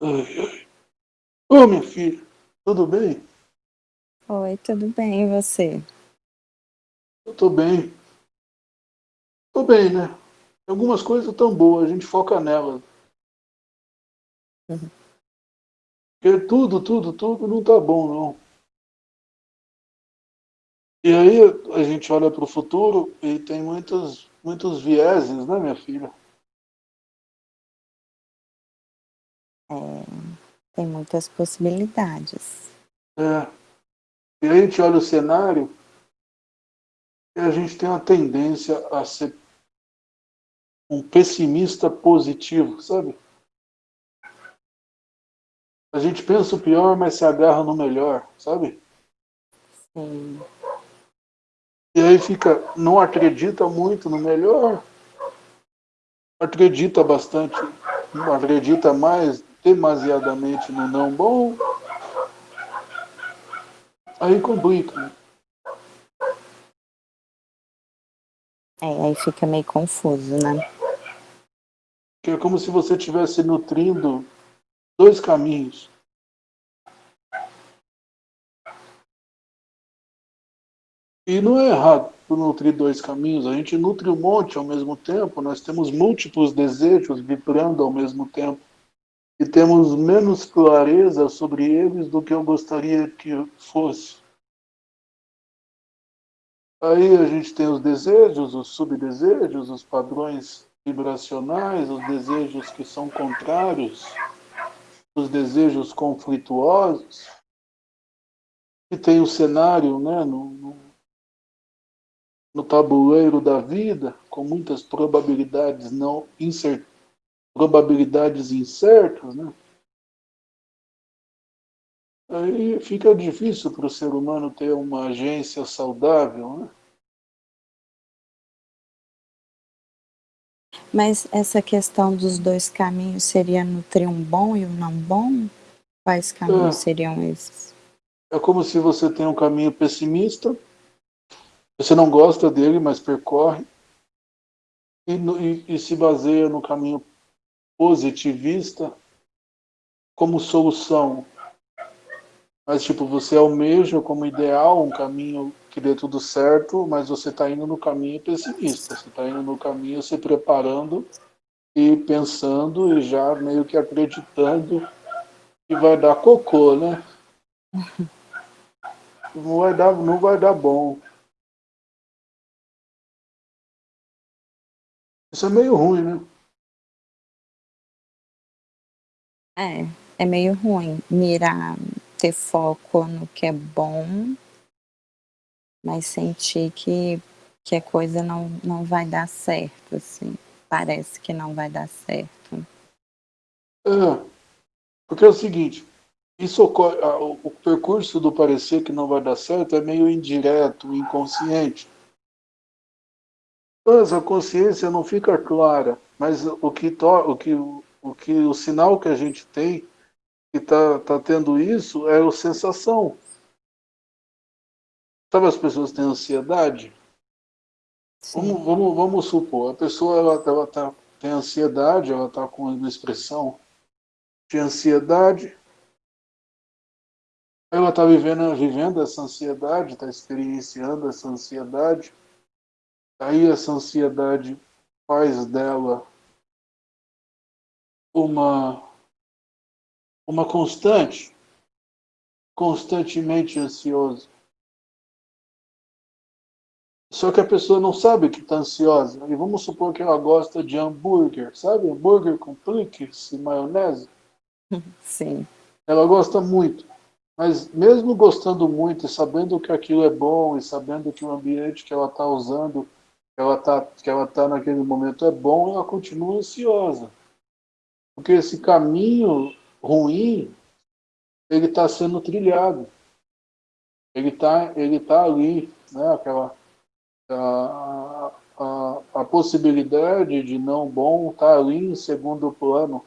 Ai, ai. Ô, minha filha, tudo bem? Oi, tudo bem, e você? Eu tô bem. Tô bem, né? Algumas coisas tão boas, a gente foca nelas. Uhum. Porque tudo, tudo, tudo não tá bom, não. E aí a gente olha para o futuro e tem muitos, muitos vieses, né, minha filha? É, tem muitas possibilidades. É. E a gente olha o cenário e a gente tem uma tendência a ser um pessimista positivo, sabe? A gente pensa o pior, mas se agarra no melhor, sabe? Sim. E aí fica, não acredita muito no melhor, acredita bastante, não acredita mais demasiadamente no não bom, aí complica. É, aí fica meio confuso, né? Que é como se você estivesse nutrindo dois caminhos. E não é errado nutrir dois caminhos, a gente nutre um monte ao mesmo tempo, nós temos múltiplos desejos vibrando ao mesmo tempo e temos menos clareza sobre eles do que eu gostaria que fosse. Aí a gente tem os desejos, os subdesejos, os padrões vibracionais, os desejos que são contrários, os desejos conflituosos, e tem o cenário né, no, no no tabuleiro da vida, com muitas probabilidades não incert... probabilidades incertas, né? Aí fica difícil para o ser humano ter uma agência saudável, né? Mas essa questão dos dois caminhos seria nutrir um bom e um não bom? Quais caminhos é. seriam esses? É como se você tem um caminho pessimista você não gosta dele, mas percorre e, e, e se baseia no caminho positivista como solução. Mas, tipo, você almeja como ideal um caminho que dê tudo certo, mas você está indo no caminho pessimista. Você está indo no caminho se preparando e pensando e já meio que acreditando que vai dar cocô, né? Não vai dar, não vai dar bom. Isso é meio ruim, né? É, é meio ruim mirar, ter foco no que é bom, mas sentir que, que a coisa não, não vai dar certo, assim. Parece que não vai dar certo. É, porque é o seguinte, isso ocorre, o percurso do parecer que não vai dar certo é meio indireto, inconsciente. Mas a consciência não fica clara, mas o que, o que, o que o sinal que a gente tem que está tá tendo isso é a sensação. Sabe as pessoas têm ansiedade? Vamos, vamos, vamos supor, a pessoa ela, ela tá, tem ansiedade, ela está com uma expressão de ansiedade, ela está vivendo, vivendo essa ansiedade, está experienciando essa ansiedade, Aí essa ansiedade faz dela uma, uma constante, constantemente ansiosa. Só que a pessoa não sabe que está ansiosa. E vamos supor que ela gosta de hambúrguer, sabe? Hambúrguer com cliques e maionese. Sim. Ela gosta muito. Mas mesmo gostando muito e sabendo que aquilo é bom e sabendo que o ambiente que ela está usando que ela está tá naquele momento é bom, ela continua ansiosa. Porque esse caminho ruim, ele está sendo trilhado. Ele está ele tá ali, né? Aquela, a, a, a possibilidade de não bom está ali em segundo plano.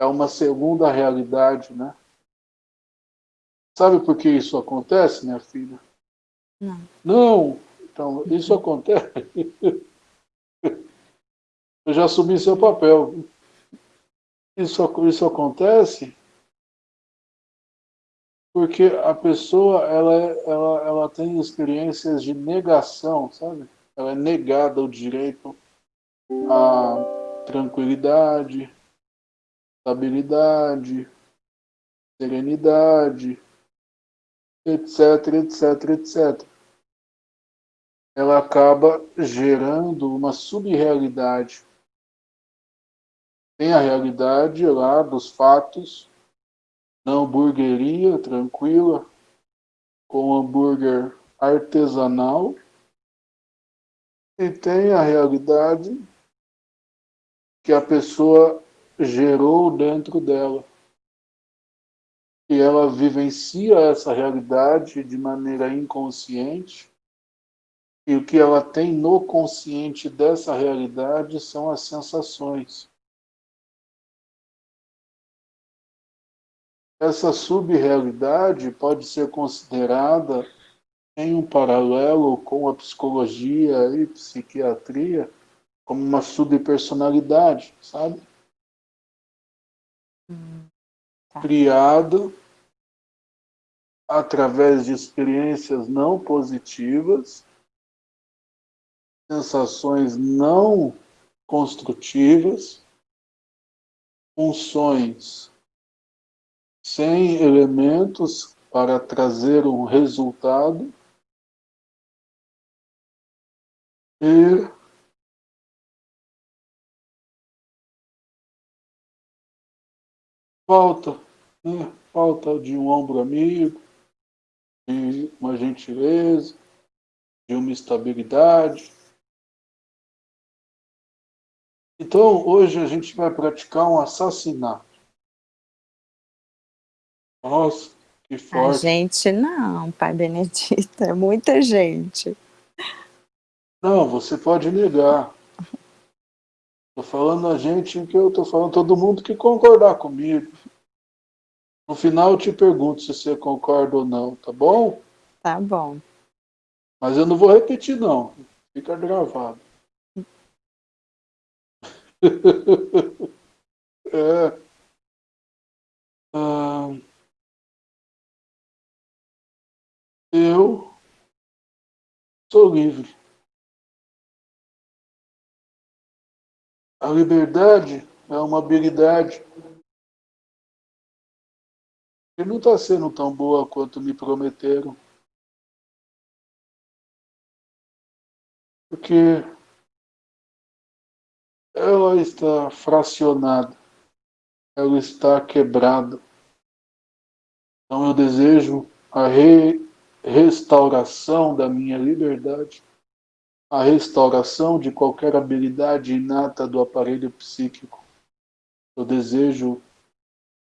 É uma segunda realidade, né? Sabe por que isso acontece, minha filha? Não. Não, então, isso acontece. Eu já assumi seu papel. Isso, isso acontece porque a pessoa ela, ela, ela tem experiências de negação, sabe? Ela é negada o direito à tranquilidade, estabilidade, serenidade, etc, etc, etc. Ela acaba gerando uma subrealidade. Tem a realidade lá dos fatos, na hamburgueria tranquila, com hambúrguer artesanal, e tem a realidade que a pessoa gerou dentro dela. E ela vivencia essa realidade de maneira inconsciente, e o que ela tem no consciente dessa realidade são as sensações. Essa subrealidade pode ser considerada em um paralelo com a psicologia e psiquiatria como uma subpersonalidade, sabe? Hum, tá. Criada através de experiências não positivas, sensações não construtivas, funções sem elementos para trazer um resultado e falta, né? falta de um ombro amigo, de uma gentileza, de uma estabilidade. Então, hoje a gente vai praticar um assassinato. Nossa, que forte. A gente não, Pai Benedito, é muita gente. Não, você pode negar. Estou falando a gente que eu estou falando todo mundo que concordar comigo. No final eu te pergunto se você concorda ou não, tá bom? Tá bom. Mas eu não vou repetir não, fica gravado. é. Ah, Eu sou livre. A liberdade é uma habilidade que não está sendo tão boa quanto me prometeram. Porque ela está fracionada, ela está quebrada. Então eu desejo a re restauração da minha liberdade, a restauração de qualquer habilidade inata do aparelho psíquico. Eu desejo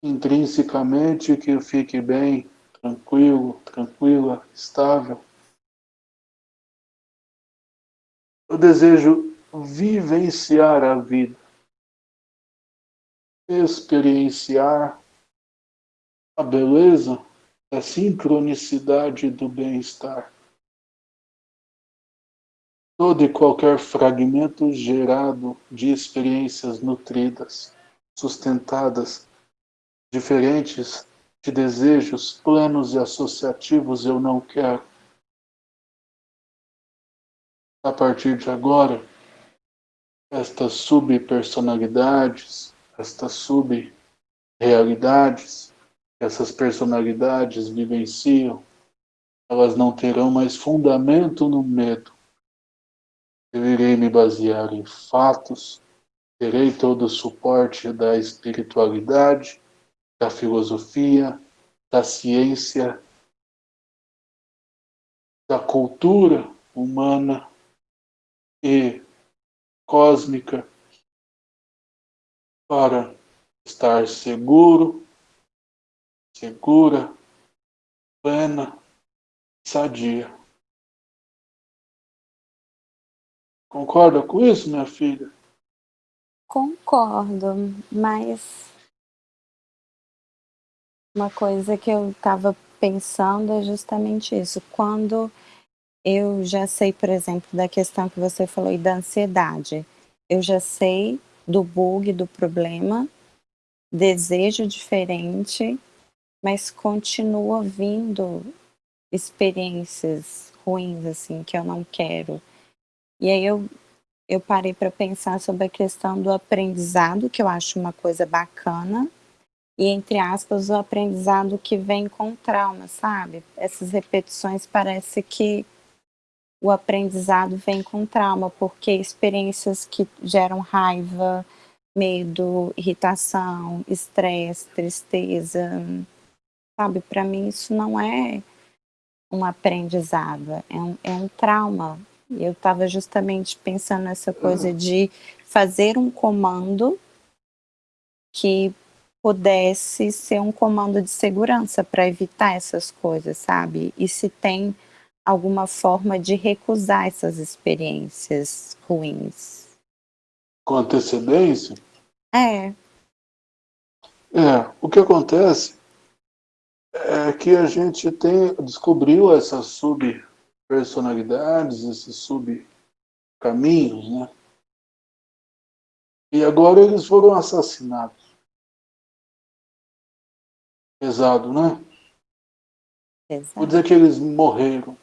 intrinsecamente que eu fique bem, tranquilo, tranquila, estável. Eu desejo vivenciar a vida, experienciar a beleza a sincronicidade do bem-estar. Todo e qualquer fragmento gerado de experiências nutridas, sustentadas, diferentes de desejos plenos e associativos eu não quero. A partir de agora, estas subpersonalidades, estas subrealidades, essas personalidades vivenciam, elas não terão mais fundamento no medo. Eu irei me basear em fatos, terei todo o suporte da espiritualidade, da filosofia, da ciência, da cultura humana e cósmica para estar seguro segura, plena, sadia. Concorda com isso, minha filha? Concordo, mas uma coisa que eu estava pensando é justamente isso. Quando eu já sei, por exemplo, da questão que você falou e da ansiedade, eu já sei do bug, do problema, desejo diferente, mas continua vindo experiências ruins, assim, que eu não quero. E aí eu, eu parei para pensar sobre a questão do aprendizado, que eu acho uma coisa bacana, e entre aspas, o aprendizado que vem com trauma, sabe? Essas repetições parece que o aprendizado vem com trauma, porque experiências que geram raiva, medo, irritação, estresse, tristeza, sabe? Para mim isso não é um aprendizado, é um, é um trauma. Eu estava justamente pensando nessa coisa de fazer um comando que pudesse ser um comando de segurança para evitar essas coisas, sabe? E se tem alguma forma de recusar essas experiências ruins. Com antecedência? É. É, o que acontece é que a gente tem, descobriu essas subpersonalidades, esses subcaminhos, né? E agora eles foram assassinados. Pesado, né? Exato. Vou dizer que eles morreram.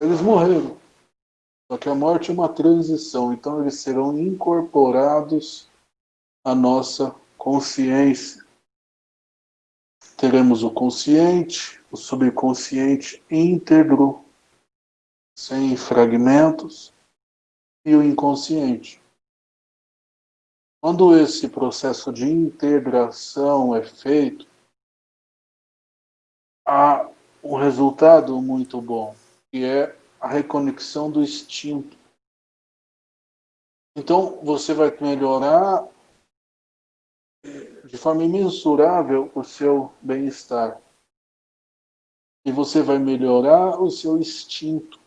Eles morreram. Só que a morte é uma transição, então eles serão incorporados à nossa consciência. Teremos o consciente, o subconsciente íntegro, sem fragmentos, e o inconsciente. Quando esse processo de integração é feito, há um resultado muito bom que é a reconexão do instinto. Então, você vai melhorar de forma imensurável o seu bem-estar. E você vai melhorar o seu instinto.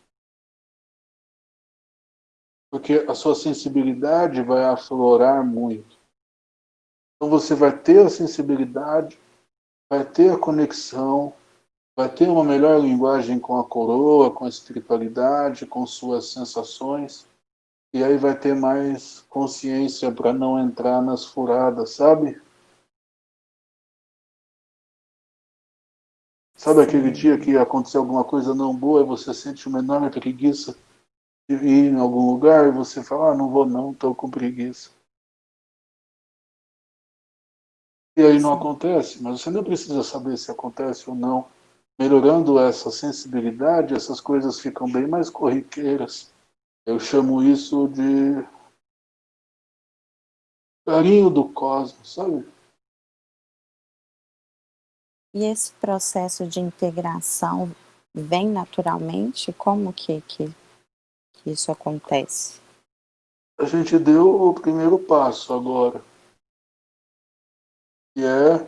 Porque a sua sensibilidade vai aflorar muito. Então você vai ter a sensibilidade, vai ter a conexão, vai ter uma melhor linguagem com a coroa, com a espiritualidade, com suas sensações, e aí vai ter mais consciência para não entrar nas furadas, sabe? Sabe aquele dia que aconteceu alguma coisa não boa e você sente uma enorme preguiça de ir em algum lugar e você fala, ah, não vou não, estou com preguiça. E aí não acontece, mas você não precisa saber se acontece ou não melhorando essa sensibilidade, essas coisas ficam bem mais corriqueiras. Eu chamo isso de carinho do cosmos, sabe? E esse processo de integração vem naturalmente? Como que, que, que isso acontece? A gente deu o primeiro passo agora, que é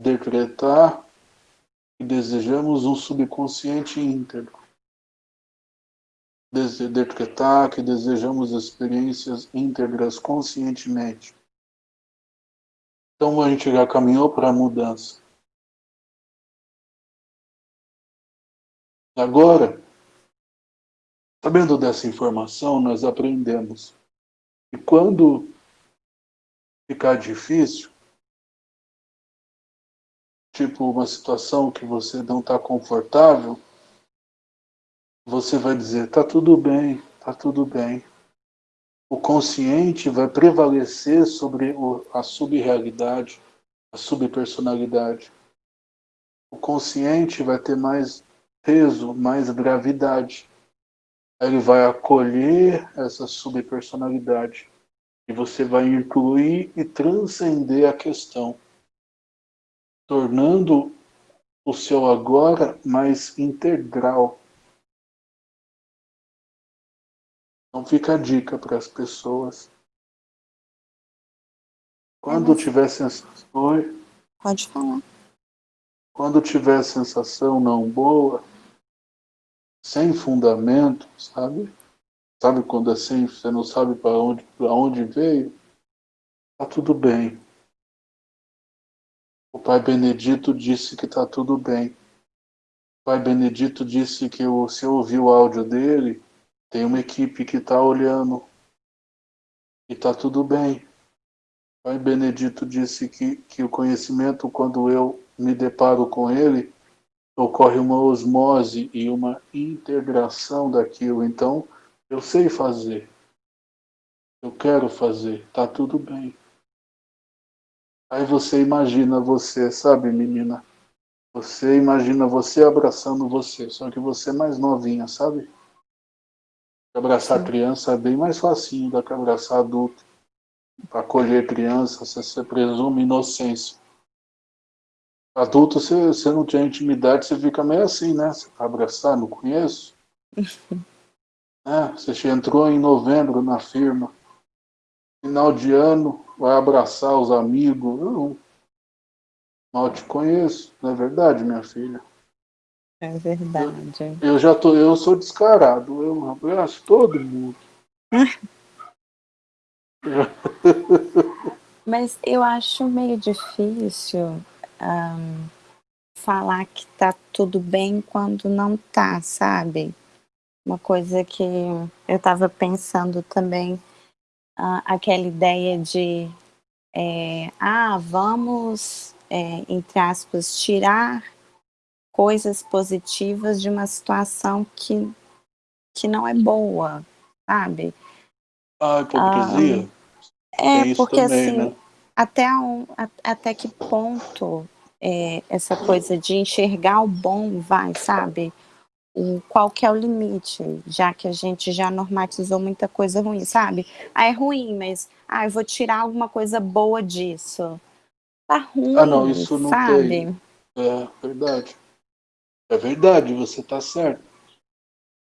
decretar e desejamos um subconsciente íntegro. Decretar que desejamos experiências íntegras conscientemente. Então a gente já caminhou para a mudança. Agora, sabendo dessa informação, nós aprendemos que quando ficar difícil, tipo uma situação que você não está confortável, você vai dizer, tá tudo bem, tá tudo bem. O consciente vai prevalecer sobre a subrealidade, a subpersonalidade. O consciente vai ter mais peso, mais gravidade. Ele vai acolher essa subpersonalidade e você vai incluir e transcender a questão tornando o seu agora mais integral. Então fica a dica para as pessoas. Quando tiver sensação... Oi? Pode falar. Quando tiver sensação não boa, sem fundamento, sabe? Sabe quando assim você não sabe para onde, onde veio? Tá tudo bem. O pai Benedito disse que está tudo bem. O pai Benedito disse que se eu ouvir o áudio dele, tem uma equipe que está olhando e está tudo bem. Pai Benedito disse que, que o conhecimento, quando eu me deparo com ele, ocorre uma osmose e uma integração daquilo. Então, eu sei fazer. Eu quero fazer. Tá tudo bem. Aí você imagina você, sabe, menina? Você imagina você abraçando você, só que você é mais novinha, sabe? Abraçar Sim. criança é bem mais facinho do que abraçar adulto. Para acolher criança, você, você presume inocência. Adulto, você, você não tinha intimidade, você fica meio assim, né? Você vai abraçar, não conheço. é, você entrou em novembro na firma. Final de ano, vai abraçar os amigos. Não. Mal te conheço, não é verdade, minha filha? É verdade. Eu, eu já tô, eu sou descarado, eu abraço todo mundo. Mas eu acho meio difícil um, falar que tá tudo bem quando não tá, sabe? Uma coisa que eu estava pensando também, uh, aquela ideia de, é, ah, vamos, é, entre aspas, tirar coisas positivas de uma situação que, que não é boa, sabe? Ah, hipocrisia? Um, é, porque também, assim, né? Até, um, até que ponto é, essa coisa de enxergar o bom vai, sabe? O, qual que é o limite, já que a gente já normatizou muita coisa ruim, sabe? Ah, é ruim, mas ah, eu vou tirar alguma coisa boa disso. Tá ruim, ah, não, isso não sabe? Tem. É verdade. É verdade, você tá certo.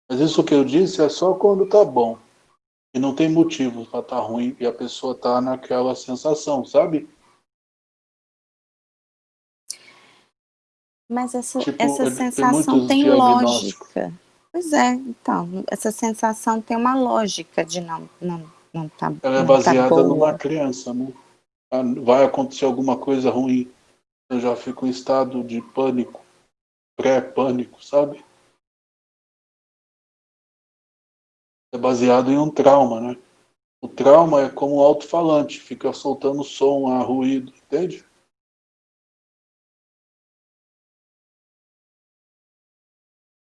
Mas isso que eu disse é só quando tá bom. E não tem motivo para estar tá ruim e a pessoa tá naquela sensação, sabe? Mas essa, tipo, essa sensação tem, tem lógica. Pois é, então, essa sensação tem uma lógica de não, não, não tá Ela é tá baseada tá numa criança, né? Ah, vai acontecer alguma coisa ruim. Eu já fico em estado de pânico, pré-pânico, sabe? É baseado em um trauma, né? O trauma é como um alto-falante, fica soltando som, a ruído, entende?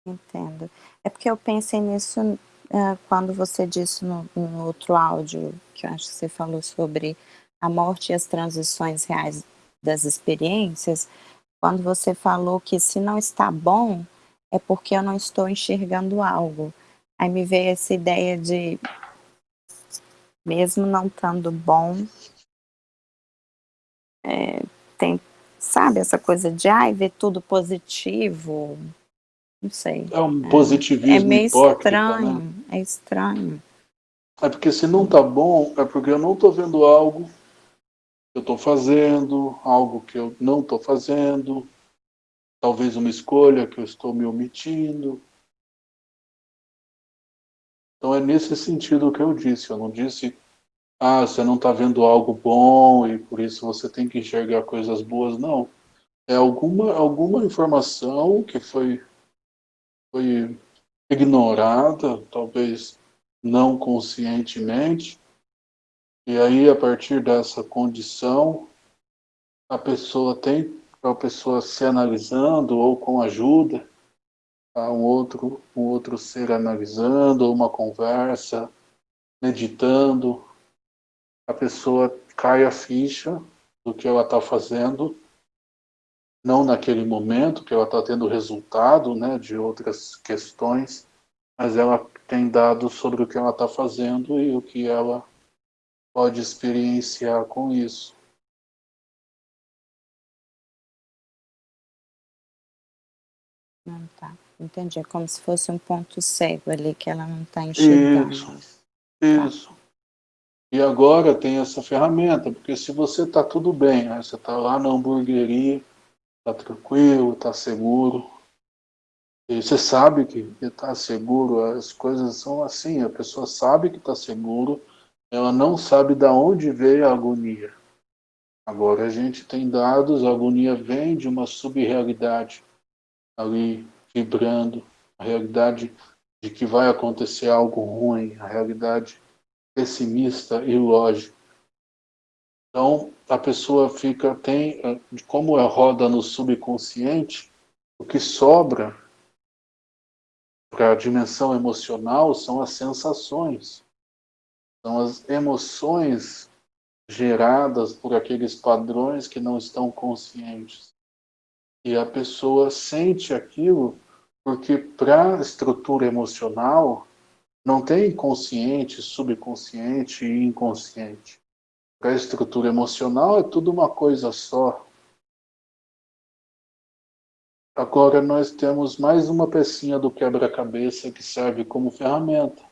Entendo. É porque eu pensei nisso uh, quando você disse no, no, outro áudio, que eu acho que você falou sobre a morte e as transições reais das experiências, quando você falou que se não está bom, é porque eu não estou enxergando algo. Aí me veio essa ideia de, mesmo não estando bom, é, tem, sabe, essa coisa de, ai, ver tudo positivo, não sei. É um positivismo é, é meio estranho, né? é estranho. É porque se não tá bom, é porque eu não tô vendo algo que eu tô fazendo, algo que eu não tô fazendo, talvez uma escolha que eu estou me omitindo. Então é nesse sentido que eu disse. Eu não disse, ah, você não está vendo algo bom e por isso você tem que enxergar coisas boas. Não. É alguma, alguma informação que foi, foi ignorada, talvez não conscientemente, e aí, a partir dessa condição, a pessoa tem, a pessoa se analisando ou com ajuda, um outro, um outro ser analisando, uma conversa, meditando, a pessoa cai a ficha do que ela está fazendo, não naquele momento que ela está tendo resultado né, de outras questões, mas ela tem dados sobre o que ela está fazendo e o que ela pode experienciar com isso. Não tá. Entendi, é como se fosse um ponto cego ali que ela não está enxergando. Isso, tá. isso. E agora tem essa ferramenta, porque se você está tudo bem, né? você está lá na hamburgueria, está tranquilo, está seguro, e você sabe que está seguro, as coisas são assim, a pessoa sabe que está seguro, ela não sabe de onde veio a agonia. Agora a gente tem dados, a agonia vem de uma subrealidade ali vibrando, a realidade de que vai acontecer algo ruim, a realidade pessimista e lógica. Então, a pessoa fica, tem, como é roda no subconsciente, o que sobra para a dimensão emocional são as sensações. São as emoções geradas por aqueles padrões que não estão conscientes. E a pessoa sente aquilo porque para a estrutura emocional não tem consciente, subconsciente e inconsciente. Para a estrutura emocional é tudo uma coisa só. Agora nós temos mais uma pecinha do quebra-cabeça que serve como ferramenta.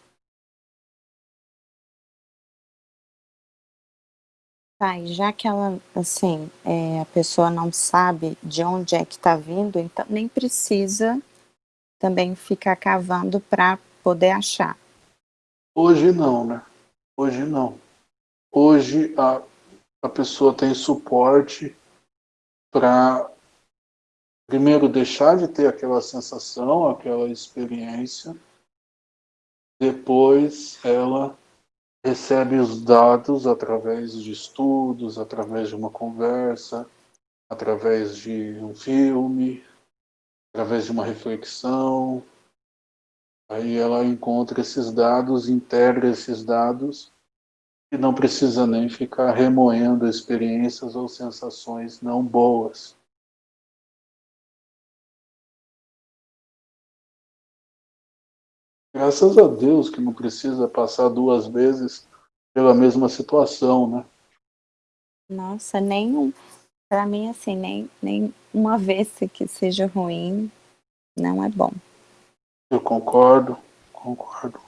Tá, e já que ela, assim, é, a pessoa não sabe de onde é que está vindo, então nem precisa também ficar cavando para poder achar. Hoje não, né? Hoje não. Hoje a, a pessoa tem suporte para, primeiro, deixar de ter aquela sensação, aquela experiência, depois ela recebe os dados através de estudos, através de uma conversa, através de um filme, através de uma reflexão. Aí ela encontra esses dados, integra esses dados e não precisa nem ficar remoendo experiências ou sensações não boas. Graças a Deus que não precisa passar duas vezes pela mesma situação, né? Nossa, nem para mim assim, nem, nem uma vez que seja ruim, não é bom. Eu concordo, concordo.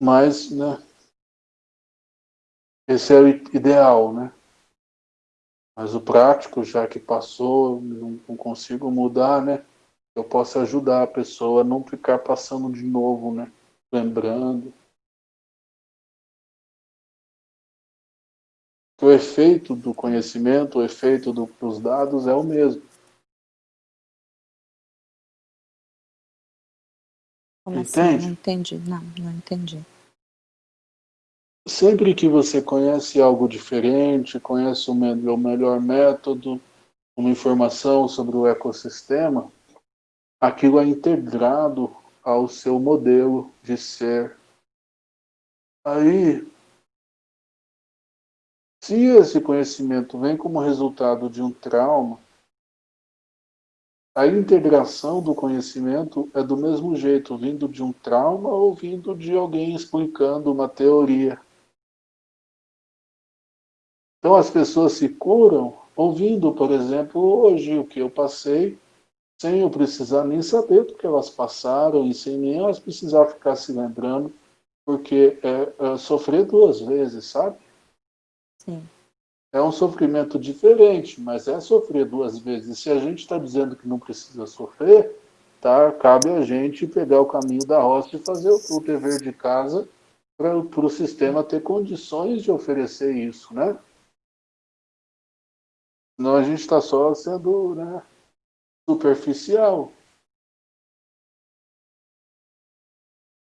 Mas, né, esse é o ideal, né? Mas o prático, já que passou, não, não consigo mudar, né? Eu posso ajudar a pessoa a não ficar passando de novo, né? Lembrando. o efeito do conhecimento, o efeito do, dos dados é o mesmo. Como assim? Entende? Assim? Não entendi, não, não entendi. Sempre que você conhece algo diferente, conhece o melhor método, uma informação sobre o ecossistema, aquilo é integrado ao seu modelo de ser. Aí, se esse conhecimento vem como resultado de um trauma, a integração do conhecimento é do mesmo jeito, vindo de um trauma ou vindo de alguém explicando uma teoria. Então as pessoas se curam ouvindo, por exemplo, hoje o que eu passei, sem eu precisar nem saber do que elas passaram e sem nem elas precisar ficar se lembrando, porque é, é sofrer duas vezes, sabe? Sim. É um sofrimento diferente, mas é sofrer duas vezes. Se a gente está dizendo que não precisa sofrer, tá? cabe a gente pegar o caminho da roça e fazer o dever de casa para o sistema ter condições de oferecer isso, né? Senão a gente está só sendo né, superficial.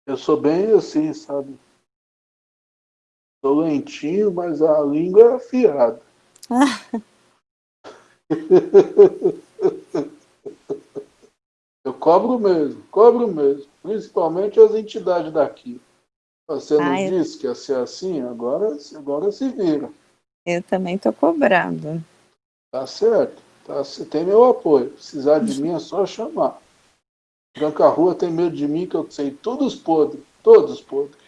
Eu sou bem assim, sabe? Sou lentinho, mas a língua é afiada. Eu cobro mesmo, cobro mesmo. Principalmente as entidades daqui. Você não Ai, disse que ia ser assim? Agora, agora se vira. Eu também estou cobrando. Tá certo. Tá, você tem meu apoio. Precisar de mim é só chamar. Branca Rua tem medo de mim que eu sei todos podres. Todos podres.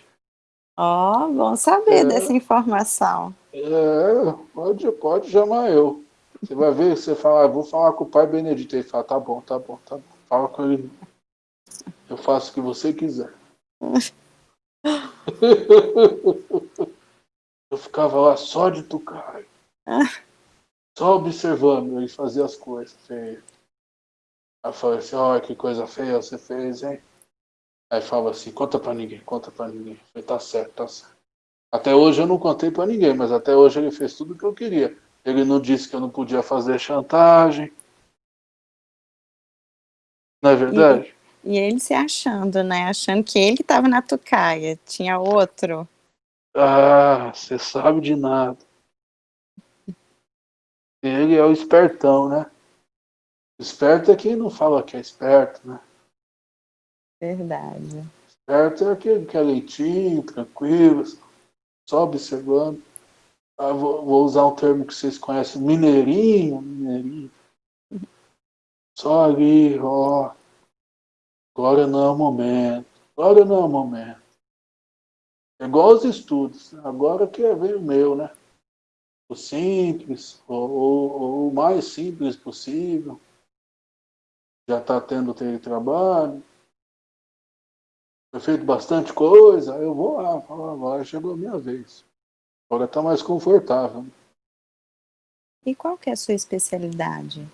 Ó, oh, bom saber é, dessa informação. É, pode, pode chamar eu. Você vai ver, você fala, ah, vou falar com o pai Benedito. Ele fala, tá bom, tá bom, tá bom. Fala com ele. Eu faço o que você quiser. eu ficava lá só de tucaio. Só observando ele fazer as coisas feias. Aí eu falei assim, olha que coisa feia você fez, hein? Aí fala assim, conta pra ninguém, conta pra ninguém. Eu falei, tá certo, tá certo. Até hoje eu não contei pra ninguém, mas até hoje ele fez tudo o que eu queria. Ele não disse que eu não podia fazer chantagem. Não é verdade? E, e ele se achando, né? Achando que ele estava na tucaia. Tinha outro. Ah, você sabe de nada. Ele é o espertão, né? Esperto é quem não fala que é esperto, né? Verdade. Esperto é aquele que é leitinho, tranquilo, só observando. Ah, vou, vou, usar um termo que vocês conhecem, mineirinho, mineirinho. Só ali, ó. Agora não é o momento. Agora não é o momento. É igual aos estudos. Agora que é ver o meu, né? O simples, ou, o mais simples possível. Já está tendo trabalho. Foi feito bastante coisa. Eu vou lá, falo, agora chegou a minha vez. Agora está mais confortável. E qual que é a sua especialidade?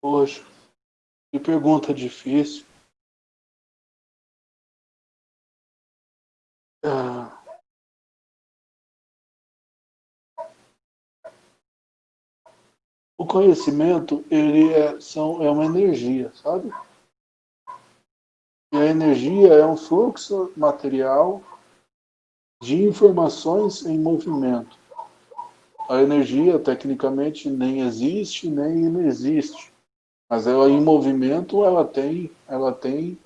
Poxa, que pergunta difícil. Ah. O conhecimento, ele é, são, é uma energia, sabe? E a energia é um fluxo material de informações em movimento. A energia, tecnicamente, nem existe, nem inexiste. Mas ela em movimento, ela tem, ela tem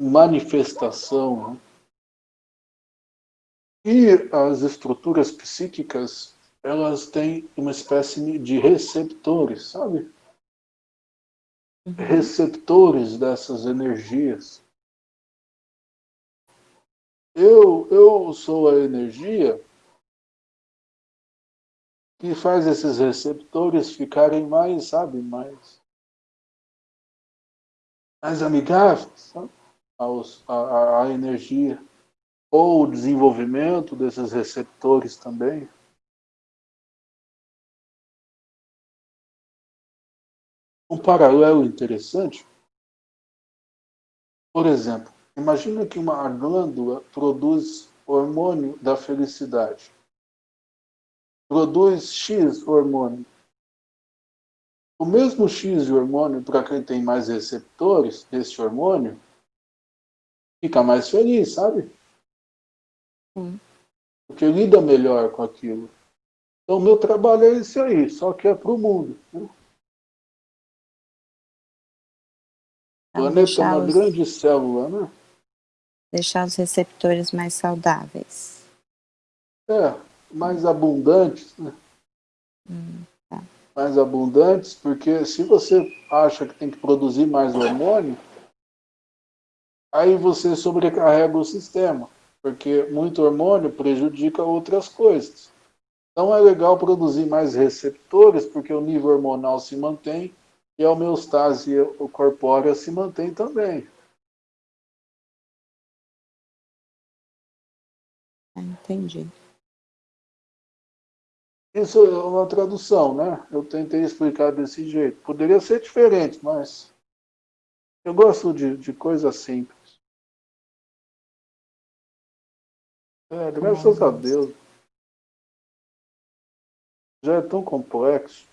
manifestação. Né? E as estruturas psíquicas, elas têm uma espécie de receptores, sabe? Uhum. Receptores dessas energias. Eu, eu sou a energia que faz esses receptores ficarem mais, sabe, mais, mais amigáveis sabe? Aos, a, a energia. Ou o desenvolvimento desses receptores também. Um paralelo interessante, por exemplo, Imagina que uma glândula produz hormônio da felicidade. Produz X hormônio. O mesmo X de hormônio, para quem tem mais receptores desse hormônio, fica mais feliz, sabe? Porque lida melhor com aquilo. Então, meu trabalho é esse aí, só que é para o mundo. Né? Planeta é uma grande célula, né? deixar os receptores mais saudáveis. É, mais abundantes, né? Hum, tá. Mais abundantes, porque se você acha que tem que produzir mais hormônio, aí você sobrecarrega o sistema, porque muito hormônio prejudica outras coisas. Então é legal produzir mais receptores, porque o nível hormonal se mantém e a homeostase corpórea se mantém também. Entendi. Isso é uma tradução, né? Eu tentei explicar desse jeito. Poderia ser diferente, mas eu gosto de, de coisas simples. É, graças a Deus. Já é tão complexo.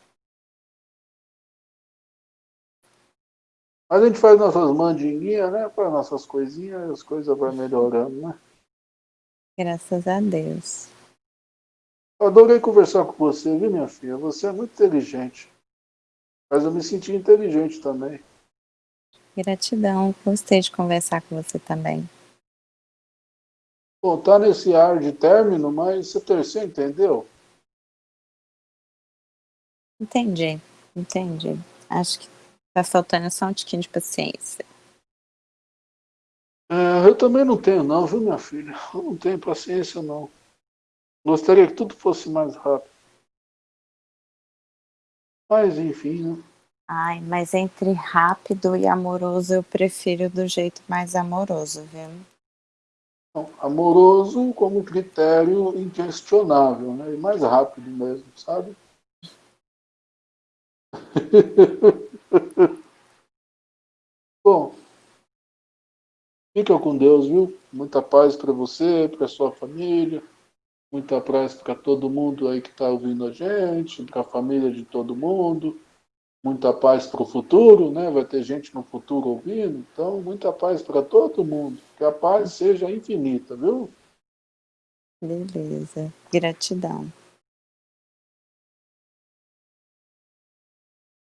Mas a gente faz nossas mandinguinhas, né? Para nossas coisinhas, as coisas vão melhorando, né? Graças a Deus. Adorei conversar com você, viu, minha filha? Você é muito inteligente. Mas eu me senti inteligente também. Gratidão, gostei de conversar com você também. Bom, tá nesse ar de término, mas você, você entendeu? Entendi, entendi. Acho que tá faltando só um tiquinho de paciência. É, eu também não tenho não, viu minha filha? Eu não tenho paciência não. Gostaria que tudo fosse mais rápido. Mas enfim, né? Ai, mas entre rápido e amoroso, eu prefiro do jeito mais amoroso, viu? Não, amoroso como critério inquestionável, né? E mais rápido mesmo, sabe? Bom, Fica com Deus, viu? Muita paz para você, para sua família. Muita paz para todo mundo aí que está ouvindo a gente, para a família de todo mundo. muita paz para o futuro, né? vai ter gente no futuro ouvindo, então muita paz para todo mundo, que a paz seja infinita, viu? Beleza, gratidão.